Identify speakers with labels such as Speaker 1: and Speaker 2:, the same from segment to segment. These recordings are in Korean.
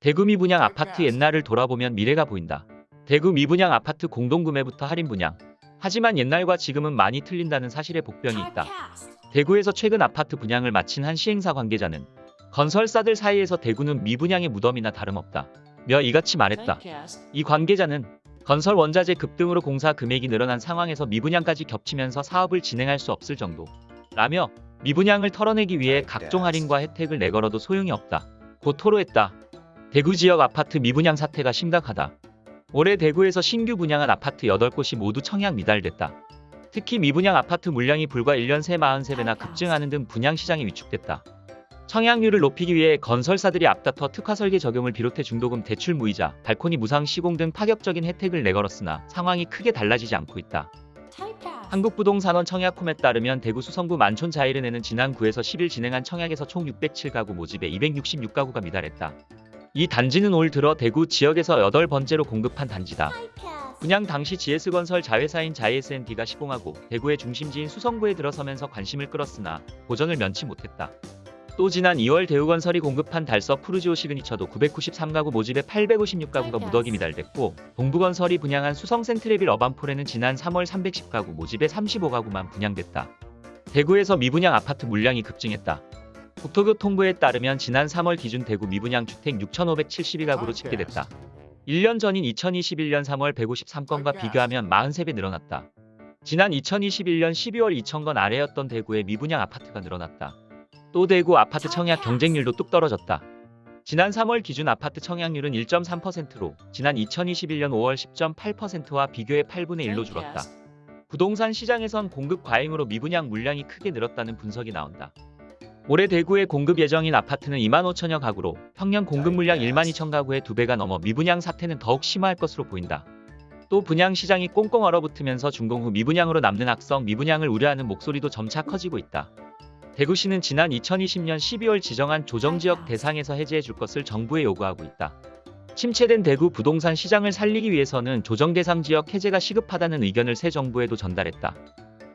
Speaker 1: 대구 미분양 아파트 옛날을 돌아보면 미래가 보인다. 대구 미분양 아파트 공동구매부터 할인 분양. 하지만 옛날과 지금은 많이 틀린다는 사실에 복병이 있다. 대구에서 최근 아파트 분양을 마친 한 시행사 관계자는 건설사들 사이에서 대구는 미분양의 무덤이나 다름없다. 며 이같이 말했다. 이 관계자는 건설 원자재 급등으로 공사 금액이 늘어난 상황에서 미분양까지 겹치면서 사업을 진행할 수 없을 정도. 라며 미분양을 털어내기 위해 각종 할인과 혜택을 내걸어도 소용이 없다. 고 토로했다. 대구 지역 아파트 미분양 사태가 심각하다. 올해 대구에서 신규 분양한 아파트 8곳이 모두 청약 미달됐다. 특히 미분양 아파트 물량이 불과 1년 새 43배나 급증하는 등 분양 시장이 위축됐다. 청약률을 높이기 위해 건설사들이 앞다퉈 특화 설계 적용을 비롯해 중도금 대출 무이자, 발코니 무상 시공 등 파격적인 혜택을 내걸었으나 상황이 크게 달라지지 않고 있다. 한국부동산원 청약홈에 따르면 대구 수성구 만촌 자이른에는 지난 9에서 10일 진행한 청약에서 총 607가구 모집에 266가구가 미달했다. 이 단지는 올 들어 대구 지역에서 8번째로 공급한 단지다. 분양 당시 GS건설 자회사인 자이SND가 시공하고 대구의 중심지인 수성구에 들어서면서 관심을 끌었으나 고전을 면치 못했다. 또 지난 2월 대우건설이 공급한 달서 푸르지오 시그니처도 993가구 모집에 856가구가 무더기 미달됐고 동부건설이 분양한 수성 센트레빌 어반폴에는 지난 3월 310가구 모집에 35가구만 분양됐다. 대구에서 미분양 아파트 물량이 급증했다. 국토교통부에 따르면 지난 3월 기준 대구 미분양 주택 6,572가구로 집계됐다. 1년 전인 2021년 3월 153건과 비교하면 43배 늘어났다. 지난 2021년 12월 2,000건 아래였던 대구의 미분양 아파트가 늘어났다. 또 대구 아파트 청약 경쟁률도 뚝 떨어졌다. 지난 3월 기준 아파트 청약률은 1.3%로 지난 2021년 5월 10.8%와 비교해 8분의 1로 줄었다. 부동산 시장에선 공급 과잉으로 미분양 물량이 크게 늘었다는 분석이 나온다. 올해 대구에 공급 예정인 아파트는 2만 5천여 가구로 평년 공급 물량 1만 2천 가구의 두 배가 넘어 미분양 사태는 더욱 심화할 것으로 보인다. 또 분양 시장이 꽁꽁 얼어붙으면서 준공 후 미분양으로 남는 악성 미분양을 우려하는 목소리도 점차 커지고 있다. 대구시는 지난 2020년 12월 지정한 조정지역 대상에서 해제해 줄 것을 정부에 요구하고 있다. 침체된 대구 부동산 시장을 살리기 위해서는 조정 대상 지역 해제가 시급하다는 의견을 새 정부에도 전달했다.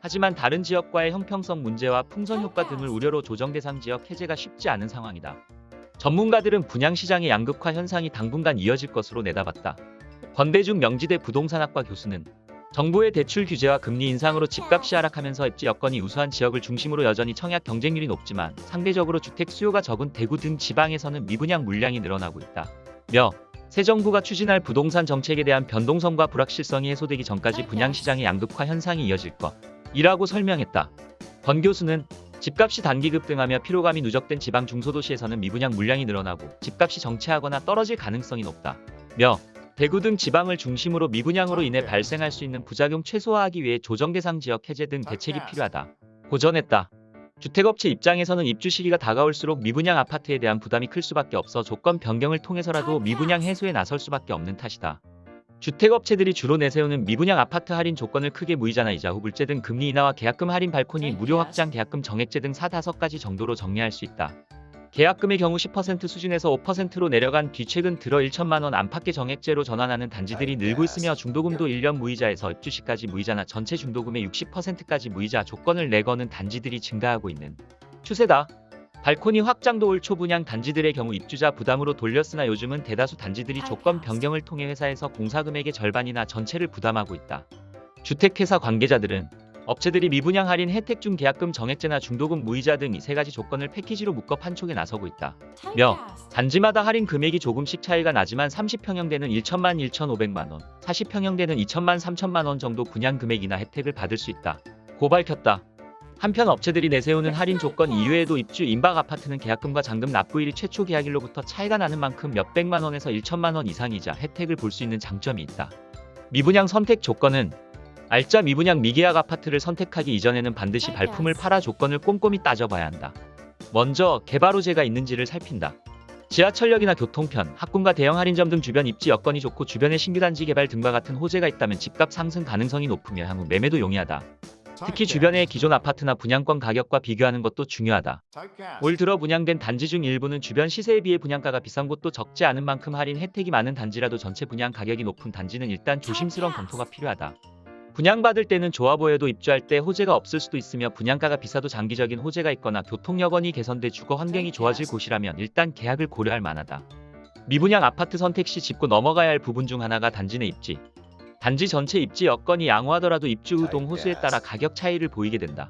Speaker 1: 하지만 다른 지역과의 형평성 문제와 풍선 효과 등을 우려로 조정 대상 지역 해제가 쉽지 않은 상황이다. 전문가들은 분양 시장의 양극화 현상이 당분간 이어질 것으로 내다봤다. 권대중 명지대 부동산학과 교수는 정부의 대출 규제와 금리 인상으로 집값이 하락하면서 입지 여건이 우수한 지역을 중심으로 여전히 청약 경쟁률이 높지만 상대적으로 주택 수요가 적은 대구 등 지방에서는 미분양 물량이 늘어나고 있다. 며 새 정부가 추진할 부동산 정책에 대한 변동성과 불확실성이 해소되기 전까지 분양 시장의 양극화 현상이 이어질 것. 이라고 설명했다. 권 교수는 집값이 단기 급등하며 피로감이 누적된 지방 중소도시에서는 미분양 물량이 늘어나고 집값이 정체하거나 떨어질 가능성이 높다. 며 대구 등 지방을 중심으로 미분양으로 인해 발생할 수 있는 부작용 최소화하기 위해 조정 대상 지역 해제 등 대책이 필요하다. 고전했다. 주택업체 입장에서는 입주 시기가 다가올수록 미분양 아파트에 대한 부담이 클 수밖에 없어 조건 변경을 통해서라도 미분양 해소에 나설 수밖에 없는 탓이다. 주택업체들이 주로 내세우는 미분양 아파트 할인 조건을 크게 무이자나 이자 후불제 등 금리 인하와 계약금 할인 발코니 무료 확장 계약금 정액제 등 4, 5가지 정도로 정리할 수 있다. 계약금의 경우 10% 수준에서 5%로 내려간 뒤 최근 들어 1천만원 안팎의 정액제로 전환하는 단지들이 늘고 있으며 중도금도 1년 무이자에서 입주시까지 무이자나 전체 중도금의 60%까지 무이자 조건을 내거는 단지들이 증가하고 있는 추세다. 발코니 확장도 올초 분양 단지들의 경우 입주자 부담으로 돌렸으나 요즘은 대다수 단지들이 조건 변경을 통해 회사에서 공사금액의 절반이나 전체를 부담하고 있다. 주택회사 관계자들은 업체들이 미분양 할인 혜택 중 계약금 정액제나 중도금 무이자 등 이 세 가지 조건을 패키지로 묶어 판촉에 나서고 있다. 며 단지마다 할인 금액이 조금씩 차이가 나지만 30평형대는 1천만 1,500만 원, 40평형대는 2천만 3천만 원 정도 분양 금액이나 혜택을 받을 수 있다. 고 밝혔다. 한편 업체들이 내세우는 할인 조건 이외에도 입주 임박 아파트는 계약금과 잔금 납부일이 최초 계약일로부터 차이가 나는 만큼 몇백만 원에서 1천만 원 이상이자 혜택을 볼 수 있는 장점이 있다. 미분양 선택 조건은 알짜 미분양 미계약 아파트를 선택하기 이전에는 반드시 발품을 팔아 조건을 꼼꼼히 따져봐야 한다. 먼저 개발 호재가 있는지를 살핀다. 지하철역이나 교통편, 학군과 대형 할인점 등 주변 입지 여건이 좋고 주변에 신규 단지 개발 등과 같은 호재가 있다면 집값 상승 가능성이 높으며 향후 매매도 용이하다. 특히 주변의 기존 아파트나 분양권 가격과 비교하는 것도 중요하다. 올 들어 분양된 단지 중 일부는 주변 시세에 비해 분양가가 비싼 곳도 적지 않은 만큼 할인 혜택이 많은 단지라도 전체 분양 가격이 높은 단지는 일단 조심스러운 검토가 필요하다. 분양받을 때는 보여도 입주할 때 호재가 없을 수도 있으며 분양가가 비싸도 장기적인 호재가 있거나 교통 여건이 개선돼 주거 환경이 좋아질 곳이라면 일단 계약을 고려할 만하다. 미분양 아파트 선택 시 짚고 넘어가야 할 부분 중 하나가 단지 내 입지. 단지 전체 입지 여건이 양호하더라도 입주 후 동 호수에 따라 가격 차이를 보이게 된다.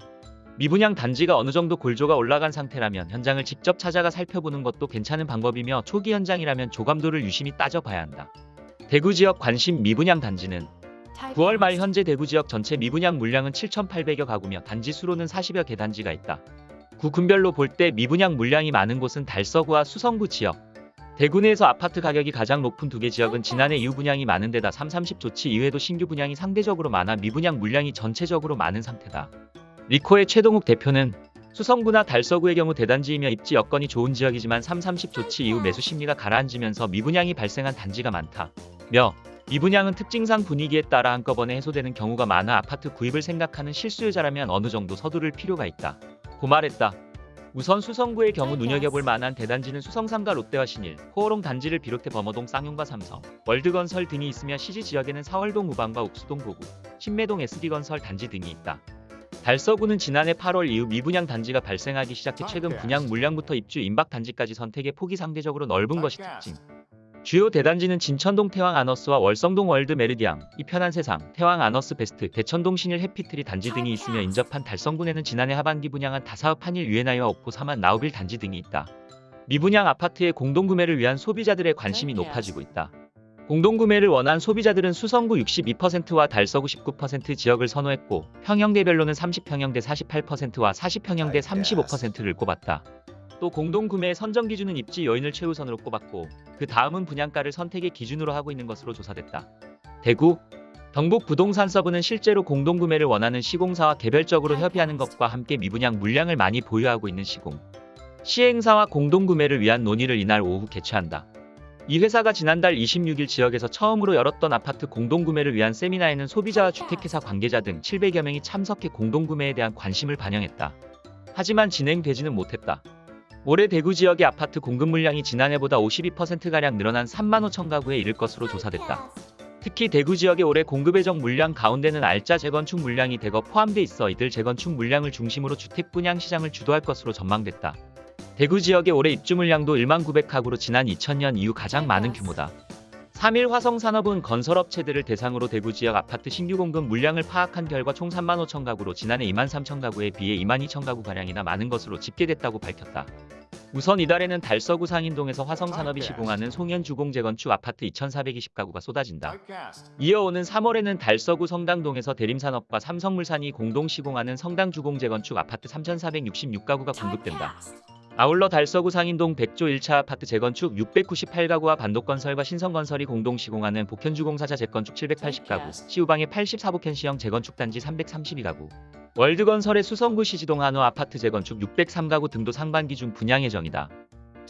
Speaker 1: 미분양 단지가 어느 정도 골조가 올라간 상태라면 현장을 직접 찾아가 살펴보는 것도 괜찮은 방법이며 초기 현장이라면 조감도를 유심히 따져봐야 한다. 대구 지역 관심 미분양 단지는 9월 말 현재 대구 지역 전체 미분양 물량은 7,800여 가구며 단지 수로는 40여 개 단지가 있다. 구 군별로 볼 때 미분양 물량이 많은 곳은 달서구와 수성구 지역. 대구 내에서 아파트 가격이 가장 높은 두 개 지역은 지난해 이후 분양이 많은 데다 3, 30 조치 이외에도 신규 분양이 상대적으로 많아 미분양 물량이 전체적으로 많은 상태다. 리코의 최동욱 대표는 수성구나 달서구의 경우 대단지이며 입지 여건이 좋은 지역이지만 3, 30 조치 이후 매수 심리가 가라앉으면서 미분양이 발생한 단지가 많다. 며 미분양은 특징상 분위기에 따라 한꺼번에 해소되는 경우가 많아 아파트 구입을 생각하는 실수요자라면 어느 정도 서두를 필요가 있다. 고 말했다. 우선 수성구의 경우 눈여겨볼 만한 대단지는 수성삼가 롯데와 신일, 호호롱 단지를 비롯해 범어동 쌍용과 삼성, 월드건설 등이 있으며 시지 지역에는 사월동 우방과 옥수동 보구, 신매동 SD건설 단지 등이 있다. 달서구는 지난해 8월 이후 미분양 단지가 발생하기 시작해 최근 분양 물량부터 입주 임박 단지까지 선택의 폭이 상대적으로 넓은 것이 특징. 주요 대단지는 진천동 태왕 아너스와 월성동 월드 메르디앙, 이편한 세상, 태왕 아너스 베스트, 대천동 신일 해피트리 단지 등이 있으며 인접한 달성군에는 지난해 하반기 분양한 다사업 한일 유앤아이와 옥포 삼환 나우빌 단지 등이 있다. 미분양 아파트의 공동구매를 위한 소비자들의 관심이 높아지고 있다. 공동구매를 원한 소비자들은 수성구 62%와 달서구 19% 지역을 선호했고 평형대별로는 30평형 대 48%와 40평형 대 35%를 꼽았다. 또 공동구매의 선정 기준은 입지 요인을 최우선으로 꼽았고 그 다음은 분양가를 선택의 기준으로 하고 있는 것으로 조사됐다. 대구 경북 부동산 서부는 실제로 공동구매를 원하는 시공사와 개별적으로 협의하는 것과 함께 미분양 물량을 많이 보유하고 있는 시공 시행사와 공동구매를 위한 논의를 이날 오후 개최한다. 이 회사가 지난달 26일 지역에서 처음으로 열었던 아파트 공동구매를 위한 세미나에는 소비자와 주택회사 관계자 등 700여 명이 참석해 공동구매에 대한 관심을 반영했다. 하지만 진행되지는 못했다. 올해 대구 지역의 아파트 공급 물량이 지난해보다 52%가량 늘어난 3만 5천 가구에 이를 것으로 조사됐다. 특히 대구 지역의 올해 공급 예정 물량 가운데는 알짜 재건축 물량이 대거 포함돼 있어 이들 재건축 물량을 중심으로 주택 분양 시장을 주도할 것으로 전망됐다. 대구 지역의 올해 입주 물량도 1만 900가구로 지난 2000년 이후 가장 많은 규모다. 3일 화성산업은 건설업체들을 대상으로 대구 지역 아파트 신규 공급 물량을 파악한 결과 총 3만 5천 가구로 지난해 2만 3천 가구에 비해 2만 2천 가구가량이나 많은 것으로 집계됐다고 밝혔다. 우선 이달에는 달서구 상인동에서 화성산업이 시공하는 송현주공 재건축 아파트 2,420가구가 쏟아진다. 이어오는 3월에는 달서구 성당동에서 대림산업과 삼성물산이 공동 시공하는 성당주공 재건축 아파트 3,466가구가 공급된다. 아울러 달서구 상인동 백조 1차 아파트 재건축 698가구와 반도건설과 신성건설이 공동 시공하는 복현주공사자 재건축 780가구, 시우방의 84복현시형 재건축 단지 332가구, 월드건설의 수성구 시지동 한우 아파트 재건축 603가구 등도 상반기 중 분양 예정이다.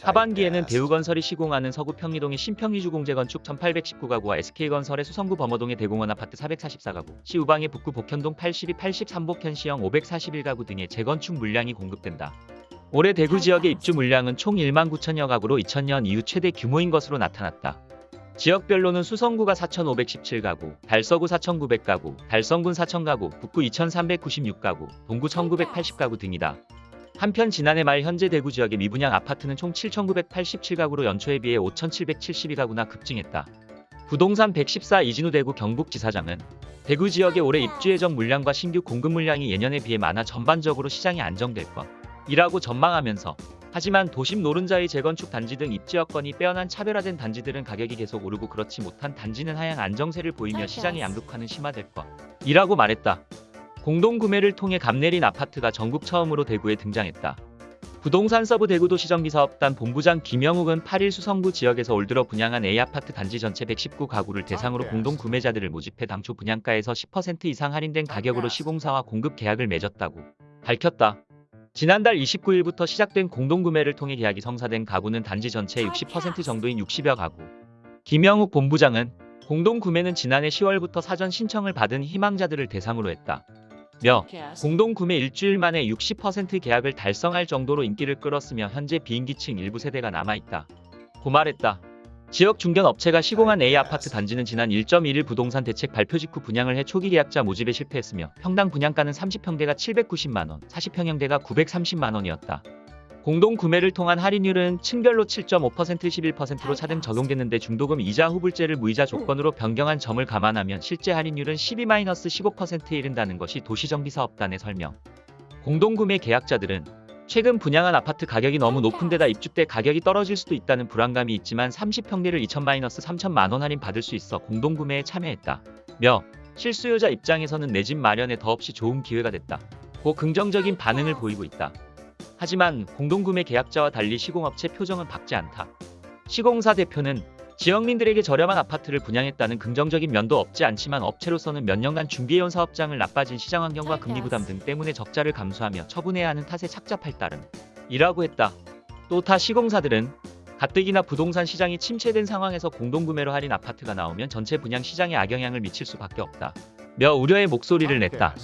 Speaker 1: 하반기에는 대우건설이 시공하는 서구 평리동의 신평리주공 재건축 1819가구와 SK건설의 수성구 범어동의 대공원 아파트 444가구, 시우방의 북구 복현동 82, 83복현시형 541가구 등의 재건축 물량이 공급된다. 올해 대구 지역의 입주 물량은 총 1만 9천여 가구로 2000년 이후 최대 규모인 것으로 나타났다. 지역별로는 수성구가 4,517가구, 달서구 4,900가구, 달성군 4,000가구, 북구 2,396가구, 동구 1,980가구 등이다. 한편 지난해 말 현재 대구 지역의 미분양 아파트는 총 7,987가구로 연초에 비해 5,772가구나 급증했다. 부동산 114 이진우 대구 경북지사장은 대구 지역의 올해 입주 예정 물량과 신규 공급 물량이 예년에 비해 많아 전반적으로 시장이 안정될 것. 이라고 전망하면서 하지만 도심 노른자의 재건축 단지 등 입지 여건이 빼어난 차별화된 단지들은 가격이 계속 오르고 그렇지 못한 단지는 하향 안정세를 보이며 시장의 양극화는 심화될 것. 이라고 말했다. 공동구매를 통해 값 내린 아파트가 전국 처음으로 대구에 등장했다. 부동산 서브 대구도시정비사업단 본부장 김영욱은 8일 수성구 지역에서 올 들어 분양한 A아파트 단지 전체 119가구를 대상으로 공동구매자들을 모집해 당초 분양가에서 10% 이상 할인된 가격으로 시공사와 공급 계약을 맺었다고 밝혔다. 지난달 29일부터 시작된 공동구매를 통해 계약이 성사된 가구는 단지 전체의 60% 정도인 60여 가구. 김영욱 본부장은 공동구매는 지난해 10월부터 사전 신청을 받은 희망자들을 대상으로 했다. 며 공동구매 일주일 만에 60% 계약을 달성할 정도로 인기를 끌었으며 현재 비인기층 일부 세대가 남아있다. 고 말했다. 지역 중견 업체가 시공한 A아파트 단지는 지난 1.1일 부동산 대책 발표 직후 분양을 해 초기 계약자 모집에 실패했으며 평당 분양가는 30평대가 790만원, 40평형대가 930만원이었다. 공동 구매를 통한 할인율은 층별로 7.5% 11%로 차등 적용됐는데 중도금 이자 후불제를 무이자 조건으로 변경한 점을 감안하면 실제 할인율은 12-15%에 이른다는 것이 도시정비사업단의 설명. 공동구매 계약자들은 최근 분양한 아파트 가격이 너무 높은 데다 입주 때 가격이 떨어질 수도 있다는 불안감이 있지만 30평대를 2천-3천만 원 할인 받을 수 있어 공동구매에 참여했다. 며 실수요자 입장에서는 내 집 마련에 더없이 좋은 기회가 됐다. 고 긍정적인 반응을 보이고 있다. 하지만 공동구매 계약자와 달리 시공업체 표정은 밝지 않다. 시공사 대표는 지역민들에게 저렴한 아파트를 분양했다는 긍정적인 면도 없지 않지만 업체로서는 몇 년간 준비해온 사업장을 나빠진 시장 환경과 금리 부담 등 때문에 적자를 감수하며 처분해야 하는 탓에 착잡할 따름 이라고 했다. 또 타 시공사들은 가뜩이나 부동산 시장이 침체된 상황에서 공동구매로 할인 아파트가 나오면 전체 분양 시장에 악영향을 미칠 수밖에 없다. 며 우려의 목소리를 냈다.